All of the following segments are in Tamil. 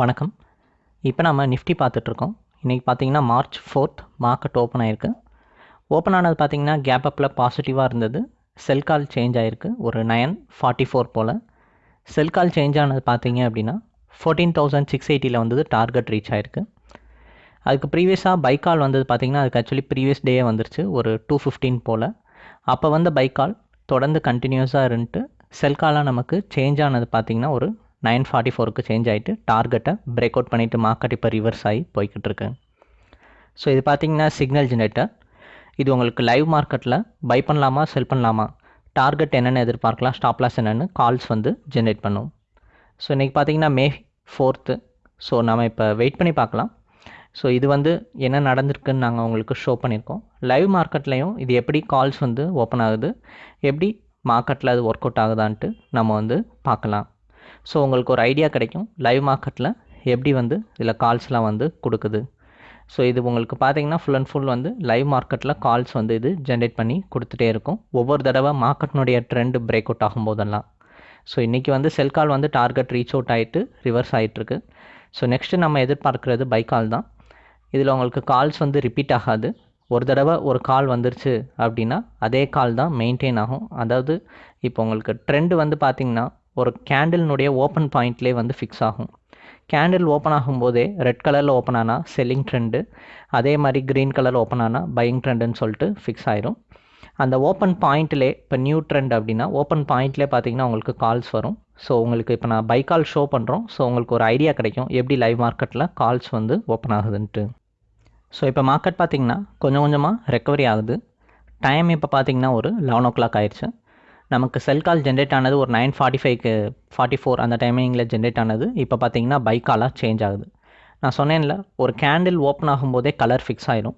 வணக்கம். இப்போ நம்ம நிஃப்டி பார்த்துட்ருக்கோம். இன்றைக்கி பார்த்தீங்கன்னா மார்ச் ஃபோர்த் மார்க்கெட் ஓப்பன் ஆயிருக்கு. ஓப்பன் ஆனது பார்த்தீங்கன்னா கேப் அப்பில் பாசிட்டிவாக இருந்தது. செல் கால் சேஞ்ச் ஆகிருக்கு ஒரு நயன் ஃபார்ட்டி ஃபோர் போல். செல் கால் சேஞ்ச் ஆனது பார்த்தீங்க அப்படின்னா ஃபோர்டீன் தௌசண்ட் சிக்ஸ் எயிட்டியில் வந்தது டார்கெட் ரீச் ஆயிருக்கு. அதுக்கு ப்ரீவியஸாக பைக் கால் வந்தது பார்த்தீங்கன்னா அதுக்கு ஆக்சுவலி ப்ரீவியஸ் டே வந்துருச்சு. ஒரு டூ ஃபிஃப்டீன் போல். அப்போ வந்த பைக் கால் தொடர்ந்து கண்டினியூஸாக இருந்துட்டு செல் காலாக நமக்கு சேஞ்ச் ஆனது பார்த்தீங்கன்னா ஒரு நைன் ஃபார்ட்டி ஃபோருக்கு சேஞ்ச் ஆகிட்டு டார்கெட்டை பிரேக் அவுட் பண்ணிவிட்டு மார்க்கெட் இப்போ ரிவர்ஸ் ஆகி போய்கிட்டு இருக்கு ஸோ இது பார்த்தீங்கன்னா சிக்னல் ஜெனரேட்டர் இது உங்களுக்கு லைவ் மார்க்கெட்டில் பை பண்ணலாமா செல் பண்ணலாமா? டார்கெட் என்னென்னு எதிர்பார்க்கலாம் ஸ்டாப் லாஸ் என்னென்னு கால்ஸ் வந்து ஜென்ரேட் பண்ணும். ஸோ இன்றைக்கி பார்த்தீங்கன்னா மே ஃபோர்த்து ஸோ நம்ம இப்போ வெயிட் பண்ணி பார்க்கலாம். ஸோ இது வந்து என்ன நடந்திருக்குன்னு நாங்கள் உங்களுக்கு ஷோ பண்ணியிருக்கோம். லைவ் மார்க்கெட்லேயும் இது எப்படி கால்ஸ் வந்து ஓப்பன் ஆகுது எப்படி மார்க்கெட்டில் அது ஒர்க் அவுட் ஆகுதான்ட்டு நம்ம வந்து பார்க்கலாம். ஸோ உங்களுக்கு ஒரு ஐடியா கிடைக்கும். லைவ் மார்க்கெட்டில் எப்படி வந்து இதில் கால்ஸ்லாம் வந்து கொடுக்குது. ஸோ இது உங்களுக்கு பார்த்தீங்கன்னா ஃபுல் அண்ட் ஃபுல் வந்து லைவ் மார்க்கெட்டில் கால்ஸ் வந்து இது ஜென்ரேட் பண்ணி கொடுத்துட்டே இருக்கும். ஒவ்வொரு தடவை மார்க்கெட்னுடைய ட்ரெண்டு பிரேக் அவுட் ஆகும்போதெல்லாம். ஸோ இன்றைக்கி வந்து செல் கால் வந்து டார்கெட் ரீச் அவுட் ஆகிட்டு ரிவர்ஸ் ஆகிட்டுருக்கு ஸோ நெக்ஸ்ட்டு நம்ம எதிர்பார்க்குறது பை கால் தான். இதில் உங்களுக்கு கால்ஸ் வந்து ரிப்பீட் ஆகாது. ஒரு தடவை ஒரு கால் வந்துருச்சு அப்படின்னா அதே கால் தான் மெயின்டைன் ஆகும். அதாவது இப்போ உங்களுக்கு ட்ரெண்டு வந்து பார்த்திங்கன்னா ஒரு கேண்டில்னுடைய ஓப்பன் பாயிண்ட்லேயே வந்து ஃபிக்ஸ் ஆகும். கேண்டில் ஓப்பன் ஆகும்போதே ரெட் கலரில் ஓப்பன் ஆனால் செல்லிங் ட்ரெண்டு அதே மாதிரி க்ரீன் கலர் ஓப்பன் ஆனால் பையிங் ட்ரெண்டுன்னு சொல்லிட்டு ஃபிக்ஸ் ஆயிரும். அந்த ஓப்பன் பாயிண்ட்லே இப்போ நியூ ட்ரெண்ட் அப்படின்னா ஓப்பன் பாயிண்ட்லேயே பார்த்தீங்கன்னா உங்களுக்கு கால்ஸ் வரும். ஸோ உங்களுக்கு இப்போ நான் பை கால் ஷோ பண்ணுறோம் ஸோ உங்களுக்கு ஒரு ஐடியா கிடைக்கும். எப்படி லைவ் மார்க்கெட்டில் கால்ஸ் வந்து ஓப்பன் ஆகுதுன்ட்டு. ஸோ இப்போ மார்க்கெட் பார்த்திங்கன்னா கொஞ்சம் கொஞ்சமாக ரெக்கவரி ஆகுது. டைம் இப்போ பார்த்திங்கன்னா ஒரு லெவன் ஓ கிளாக் ஆயிடுச்சு. நமக்கு செல் கால் ஜென்ரேட் ஆனது ஒரு நைன் ஃபார்ட்டி ஃபைவ்க்கு ஃபார்ட்டி ஃபோர் அந்த டைமிங்கில் ஜென்ரேட் ஆனது. இப்போ பார்த்தீங்கன்னா பை காலாக சேஞ்ச் ஆகுது. நான் சொன்னேன்ல ஒரு கேண்டில் ஓப்பன் ஆகும்போதே கலர் ஃபிக்ஸ் ஆயிரும்.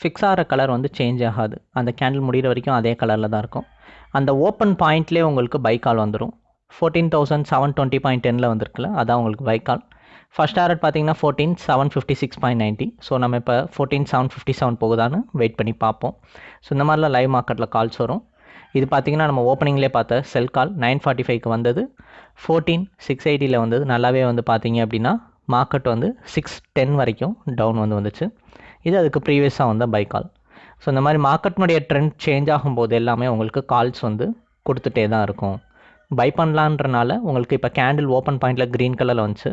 ஃபிக்ஸ் ஆகிற கலர் வந்து சேஞ்ச் ஆகாது. அந்த கேண்டில் முடிகிற வரைக்கும் அதே கலரில் தான் இருக்கும். அந்த ஓப்பன் பாயிண்ட்லேயே உங்களுக்கு பை கால் வந்துடும் fourteen thousand seven twenty point டெனில் வந்திருக்குல்ல அதான் உங்களுக்கு பை கால் ஃபஸ்ட் டாரட் பார்த்தீங்கன்னா fourteen seven fifty six point ninety so நம்ம இப்போ ஃபோர்டீன் செவன் ஃபிஃப்டி செவன் போகுதான்னு வெயிட் பண்ணி பார்ப்போம். ஸோ இந்த மாதிரிலாம் லைவ் மார்க்கெட்டில் கால்ஸ் வரும். இது பார்த்திங்கன்னா நம்ம ஓப்பனிங்லேயே பார்த்த செல் கால் நைன் ஃபார்ட்டி ஃபைவ்க்கு வந்தது. ஃபோர்டீன் சிக்ஸ் எயிட்டியில் வந்தது. நல்லாவே வந்து பார்த்திங்க அப்படின்னா மார்க்கெட் வந்து சிக்ஸ் டென் வரைக்கும் டவுன் வந்து வந்துச்சு. இது அதுக்கு ப்ரீவியஸாக வந்த பை கால் ஸோ இந்த மாதிரி மார்க்கெட்னுடைய ட்ரெண்ட் சேஞ்ச் ஆகும்போது எல்லாமே உங்களுக்கு கால்ஸ் வந்து கொடுத்துட்டே தான் இருக்கும். பை பண்ணலான்றனால உங்களுக்கு இப்போ கேண்டில் ஓப்பன் பாயிண்டில் க்ரீன் கலரில் வந்துச்சு.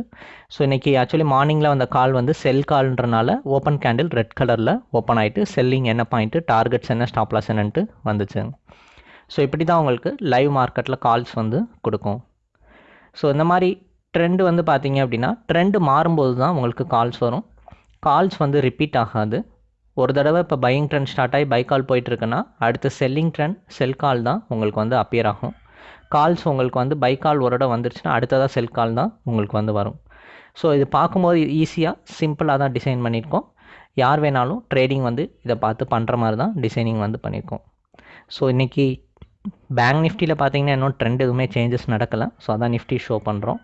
ஸோ இன்றைக்கி ஆக்சுவலி மார்னிங்கில் வந்த கால் வந்து செல் கால்ன்றனால ஓப்பன் கேண்டில் ரெட் கலரில் ஓப்பன் ஆகிட்டு செல்லிங் என்ன பாயிண்ட்டு டார்கெட்ஸ் என்ன ஸ்டாப்லாஸ் என்னன்ட்டு வந்துச்சு ஸோ இப்படி தான் உங்களுக்கு லைவ் மார்க்கெட்டில் கால்ஸ் வந்து கொடுக்கும். ஸோ இந்த மாதிரி ட்ரெண்டு வந்து பார்த்தீங்க அப்படின்னா ட்ரெண்டு மாறும்போது தான் உங்களுக்கு கால்ஸ் வரும். கால்ஸ் வந்து ரிப்பீட் ஆகாது. ஒரு தடவை இப்போ பையிங் ட்ரெண்ட் ஸ்டார்ட் ஆகி பை கால் போயிட்டுருக்குன்னா அடுத்து செல்லிங் ட்ரெண்ட் செல் கால் தான் உங்களுக்கு வந்து அப்பியர் ஆகும். கால்ஸ் உங்களுக்கு வந்து பை கால் ஒரு இடம் வந்துருச்சுன்னா அடுத்ததாக செல் கால் தான் உங்களுக்கு வந்து வரும். ஸோ இது பார்க்கும்போது ஈஸியாக சிம்பிளாக தான் டிசைன் பண்ணியிருக்கோம். யார் வேணாலும் ட்ரேடிங் வந்து இதை பார்த்து பண்ணுற மாதிரி தான் டிசைனிங் வந்து பண்ணியிருக்கோம். ஸோ இன்றைக்கி பேங்க் நிஃப்டியில் பார்த்தீங்கன்னா இன்னும் ட்ரெண்ட் எதுவுமே சேஞ்சஸ் நடக்கலை. ஸோ அதான் நிஃப்டி ஷோ பண்ணுறோம்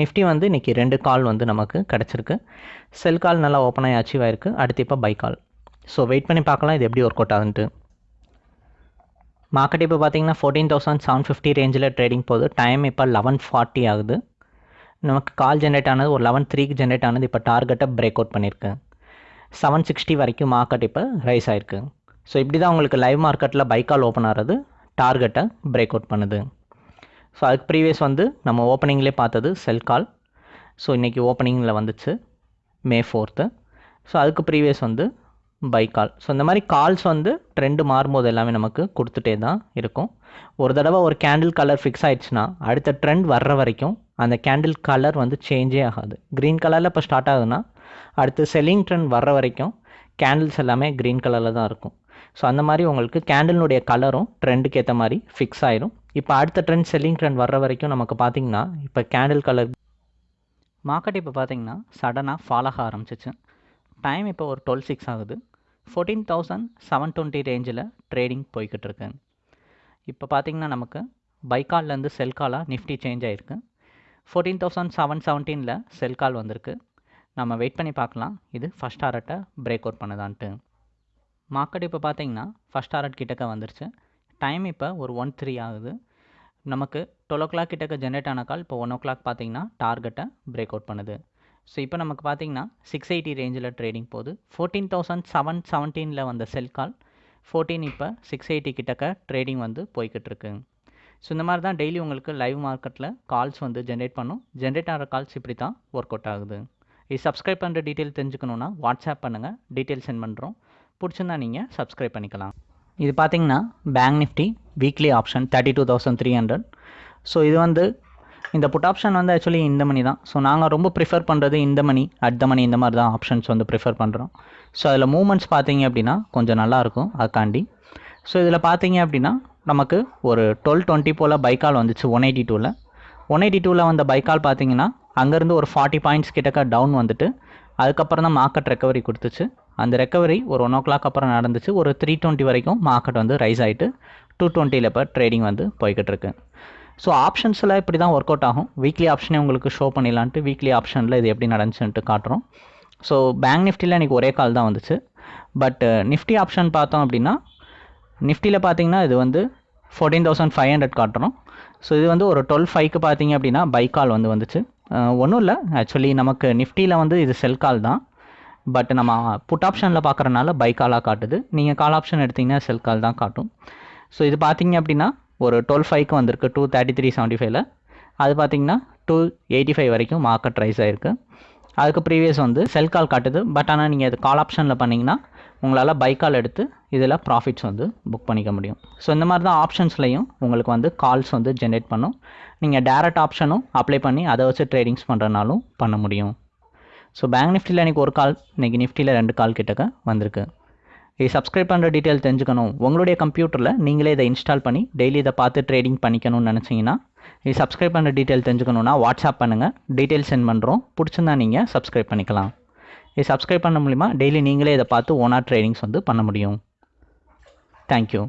நிஃப்டி வந்து இன்றைக்கி ரெண்டு கால் வந்து நமக்கு கிடச்சிருக்கு. செல் கால் நல்லா ஓப்பன் ஆகி அச்சீவ் ஆயிருக்கு. அடுத்து இப்போ பை கால் ஸோ வெயிட் பண்ணி பார்க்கலாம் இது எப்படி ஒர்க் அவுட் ஆகுன்ட்டு. மார்க்கெட் இப்போ பார்த்தீங்கன்னா ஃபோர்டீன் தௌசண்ட் செவன் ஃபிஃப்டி ரேஞ்சில் ட்ரேடிங் போகுது. டைம் இப்போ லெவன் ஃபார்ட்டி ஆகுது. நமக்கு கால் ஜென்ரேட் ஆனது ஒரு லெவன் த்ரீக்கு ஜென்ரேட் ஆனது. இப்போ டார்கெட்டை பிரேக் அவுட் பண்ணியிருக்கு செவன் சிக்ஸ்டி வரைக்கும் மார்க்கெட் இப்போ ரைஸ் ஆயிருக்கு. ஸோ இப்படி தான் உங்களுக்கு லைவ் மார்க்கெட்டில் பைக்கால் ஓப்பன் ஆகிறது. டார்கெட்டை பிரேக் அவுட் பண்ணுது. ஸோ அதுக்கு ப்ரீவியஸ் வந்து நம்ம ஓப்பனிங்லேயே பார்த்தது செல் கால் ஸோ இன்றைக்கி ஓப்பனிங்கில் வந்துச்சு மே ஃபோர்த்து ஸோ அதுக்கு ப்ரீவியஸ் வந்து பை கால் ஸோ இந்த மாதிரி கால்ஸ் வந்து ட்ரெண்டு மாறும்போது எல்லாமே நமக்கு கொடுத்துட்டே தான் இருக்கும். ஒரு தடவை ஒரு கேண்டில் கலர் ஃபிக்ஸ் ஆகிடுச்சுன்னா அடுத்த ட்ரெண்ட் வர்ற வரைக்கும் அந்த கேண்டில் கலர் வந்து சேஞ்சே ஆகாது. க்ரீன் கலரில் இப்போ ஸ்டார்ட் ஆகுதுன்னா அடுத்து செல்லிங் ட்ரெண்ட் வர்ற வரைக்கும் கேண்டில்ஸ் எல்லாமே க்ரீன் கலரில் தான் இருக்கும். ஸோ அந்த மாதிரி உங்களுக்கு கேண்டிலுடைய கலரும் ட்ரெண்டுக்கு ஏற்ற மாதிரி ஃபிக்ஸ் ஆயிரும். இப்போ அடுத்த ட்ரெண்ட் செல்லிங் ட்ரெண்ட் வர்ற வரைக்கும் நமக்கு பார்த்திங்கன்னா இப்போ கேண்டில் கலர் மார்க்கெட் இப்போ பார்த்திங்கன்னா சடனாக ஃபால் ஆக ஆரம்பிச்சிச்சு. டைம் இப்போ ஒரு டுவெல் சிக்ஸ் ஆகுது. ஃபோர்டீன் தௌசண்ட் செவன் டுவெண்ட்டி ரேஞ்சில் ட்ரேடிங் போய்கிட்டு இருக்கு. இப்போ பார்த்திங்கன்னா நமக்கு பைக்கால்லேருந்து செல் காலாக நிஃப்டி சேஞ்ச் ஆகிருக்கு ஃபோர்டீன் தௌசண்ட் செவன் செவன்டீனில் செல் கால் வந்திருக்கு. நம்ம வெயிட் பண்ணி பார்க்கலாம். இது ஃபஸ்ட் டாரட்டை பிரேக் அவுட் பண்ணுதான்ட்டு. மார்க்கெட் இப்போ பார்த்தீங்கன்னா ஃபஸ்ட் டாரட் கிட்டக்க வந்துருச்சு. டைம் இப்போ ஒரு ஒன் த்ரீ ஆகுது. நமக்கு டுவெல் ஓ கிளாக் கிட்டக்க ஜென்ரேட் ஆன கால் இப்போ ஒன் ஓ கிளாக் பார்த்தீங்கன்னா டார்கெட்டை பிரேக் அவுட் பண்ணுது. ஸோ இப்போ நமக்கு பார்த்தீங்கன்னா சிக்ஸ் எயிட்டி ரேஞ்சில் ட்ரேடிங் போகுது. ஃபோர்டீன் தௌசண்ட் செவன் செவன்டீனில் வந்த செல் கால் ஃபோர்டீன் இப்போ சிக்ஸ் எயிட்டி கிட்டக்க ட்ரேடிங் வந்து போய்கிட்டு இருக்கு. ஸோ இந்த மாதிரி தான் டெய்லி உங்களுக்கு லைவ் மார்க்கெட்டில் கால்ஸ் வந்து ஜென்ரேட் பண்ணும். ஜென்ரேட் ஆகிற கால்ஸ் இப்படி தான் ஒர்க் அவுட் ஆகுது. இது சப்ஸ்கிரைப் பண்ணுற டீட்டெயில் தெரிஞ்சுக்கணுன்னா வாட்ஸ்அப் பண்ணுங்கள் டீட்டெயில் சென்ட் பண்ணுறோம் பிடிச்சிருந்தா நீங்கள் சப்ஸ்கிரைப் பண்ணிக்கலாம். இது பார்த்தீங்கன்னா bank Nifty weekly option thirty two thousand three hundred so இது வந்து இந்த புட் ஆப்ஷன் வந்து ஆக்சுவலி இந்த மணி தான். ஸோ நாங்கள் ரொம்ப ப்ரிஃபர் பண்ணுறது இந்த மணி அட் த மணி இந்த மாதிரி தான் ஆப்ஷன்ஸ் வந்து ப்ரிஃபர் பண்ணுறோம் ஸோ அதில் மூமெண்ட்ஸ் பார்த்தீங்க அப்படின்னா கொஞ்சம் நல்லாயிருக்கும் அதுக்காண்டி. ஸோ இதில் பார்த்தீங்க அப்படின்னா நமக்கு ஒரு டுவெல் டுவெண்ட்டி போல் பைக்கால் வந்துச்சு ஒன் எயிட்டி டூவில் ஒன் எயிட்டி டூவில் வந்த பைக்கால் பார்த்தீங்கன்னா அங்கேருந்து ஒரு ஃபார்ட்டி பாயிண்ட்ஸ் கிட்டக்க டவுன் வந்துட்டு அதுக்கப்புறம் தான் மார்க்கெட் ரெக்கவரி கொடுத்துச்சு. அந்த ரெக்கவரி ஒரு ஒன் ஓ கிளாக் அப்புறம் நடந்துச்சு. ஒரு த்ரீ டுவெண்ட்டி வரைக்கும் மார்க்கெட் வந்து ரைஸ் ஆகிட்டு டூ டுவெண்ட்டியில் இப்போ ட்ரேடிங் வந்து போய்கிட்டு இருக்கு. ஸோ ஆப்ஷன்ஸில் இப்படி தான் ஒர்க் அவுட் ஆகும். வீக்லி ஆப்ஷனே உங்களுக்கு ஷோ பண்ணிடலான்ட்டு வீக்லி ஆப்ஷனில் இது எப்படி நடந்துச்சுன்ட்டு காட்டுறோம். ஸோ பேங்க் நிஃப்டியில் எனக்கு ஒரே கால் தான் வந்துச்சு. பட் நிஃப்டி ஆப்ஷன் பார்த்தோம் அப்படின்னா நிஃப்டியில் பார்த்தீங்கன்னா இது வந்து ஃபோர்டீன் தௌசண்ட் ஃபைவ் ஹண்ட்ரட் காட்டுறோம். ஸோ இது வந்து ஒரு டுவெல் ஃபைவ்க்கு பார்த்தீங்க அப்படின்னா பை கால் வந்து வந்துச்சு. ஒன்றும் இல்லை. ஆக்சுவலி நமக்கு நிஃப்டியில் வந்து இது செல் கால் தான். பட் நம்ம புட் ஆப்ஷனில் பார்க்குறனால பை காலாக காட்டுது. நீங்கள் கால் ஆப்ஷன் எடுத்திங்கன்னா செல் கால் தான் காட்டும். ஸோ இது பார்த்தீங்க அப்படின்னா ஒரு டுவெல் ஃபைவ்க்கு வந்திருக்கு டூ தேர்ட்டி த்ரீ செவன்ட்டி ஃபைவ்ல அது பார்த்தீங்கன்னா டூ எயிட்டி ஃபைவ் வரைக்கும் மார்க்கெட் ரைஸ் ஆகிருக்கு அதுக்கு ப்ரீவியஸ் வந்து செல் கால் காட்டுது. பட் ஆனால் நீங்கள் அது கால் ஆப்ஷனில் பண்ணிங்கன்னா உங்களால் பை கால் எடுத்து இதில் ப்ராஃபிட்ஸ் வந்து புக் பண்ணிக்க முடியும். ஸோ இந்த மாதிரி தான் ஆப்ஷன்ஸ்லையும் உங்களுக்கு வந்து கால்ஸ் வந்து ஜென்ரேட் பண்ணும். நீங்கள் டேரக்ட் ஆப்ஷனும் அப்ளை பண்ணி அதை வச்சு ட்ரேடிங்ஸ் பண்ணுறனாலும் பண்ண முடியும். ஸோ பேங்க் நிஃப்டியில் இன்றைக்கி ஒரு கால் இன்றைக்கி நிஃப்டியில் ரெண்டு கால் கிட்டக்க வந்திருக்கு. இது சப்ஸ்கிரைப் பண்ணுற டீட்டெயில் தெரிஞ்சுக்கணும். உங்களுடைய கம்ப்யூட்டரில் நீங்களே இதை இன்ஸ்டால் பண்ணி டெய்லி இதை பார்த்து ட்ரேடிங் பண்ணிக்கணும்னு நினச்சிங்கன்னா இது சப்ஸ்கிரைப் பண்ணுற டீட்டெயில் தெரிஞ்சுக்கணுன்னா வாட்ஸ்அப் பண்ணுங்கள் டீட்டெயில் சென்ட் பண்ணுறோம் பிடிச்சிருந்தா நீங்கள் சப்ஸ்கிரைப் பண்ணிக்கலாம். இது சப்ஸ்கிரைப் பண்ண மூலிமா டெய்லி நீங்களே இதை பார்த்து ஓனாக ட்ரேடிங்ஸ் வந்து பண்ண முடியும். தேங்க்யூ